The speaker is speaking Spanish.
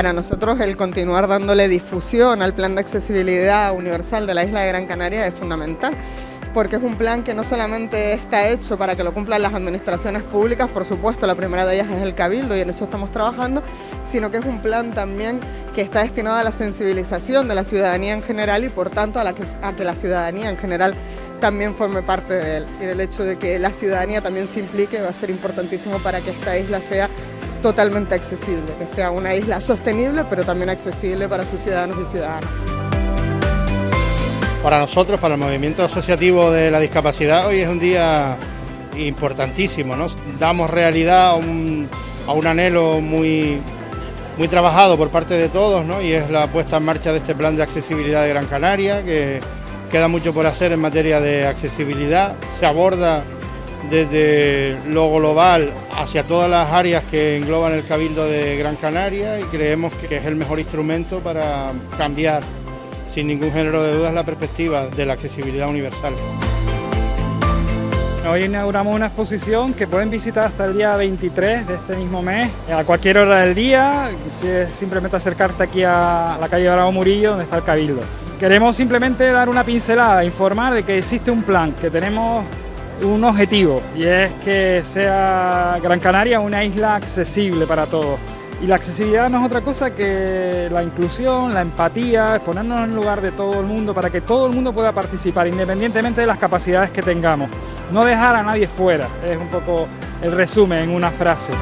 Para nosotros el continuar dándole difusión al plan de accesibilidad universal de la isla de Gran Canaria es fundamental porque es un plan que no solamente está hecho para que lo cumplan las administraciones públicas, por supuesto, la primera de ellas es el Cabildo y en eso estamos trabajando, sino que es un plan también que está destinado a la sensibilización de la ciudadanía en general y por tanto a, que la ciudadanía en general también forme parte de él. Y el hecho de que la ciudadanía también se implique va a ser importantísimo para que esta isla sea totalmente accesible, que sea una isla sostenible pero también accesible para sus ciudadanos y ciudadanas. Para nosotros, para el movimiento asociativo de la discapacidad, hoy es un día importantísimo. ¿no? Damos realidad a un, anhelo muy, muy trabajado por parte de todos ¿no? y es la puesta en marcha de este plan de accesibilidad de Gran Canaria, que queda mucho por hacer en materia de accesibilidad. Se aborda desde lo global hacia todas las áreas que engloban el Cabildo de Gran Canaria y creemos que es el mejor instrumento para cambiar sin ningún género de dudas la perspectiva de la accesibilidad universal. Hoy inauguramos una exposición que pueden visitar hasta el día 23 de este mismo mes, a cualquier hora del día, si es simplemente acercarte aquí a la calle Bravo Murillo, donde está el Cabildo. Queremos simplemente dar una pincelada, informar de que existe un plan, que tenemos un objetivo, y es que sea Gran Canaria una isla accesible para todos. Y la accesibilidad no es otra cosa que la inclusión, la empatía, ponernos en el lugar de todo el mundo para que todo el mundo pueda participar, independientemente de las capacidades que tengamos. No dejar a nadie fuera, es un poco el resumen en una frase.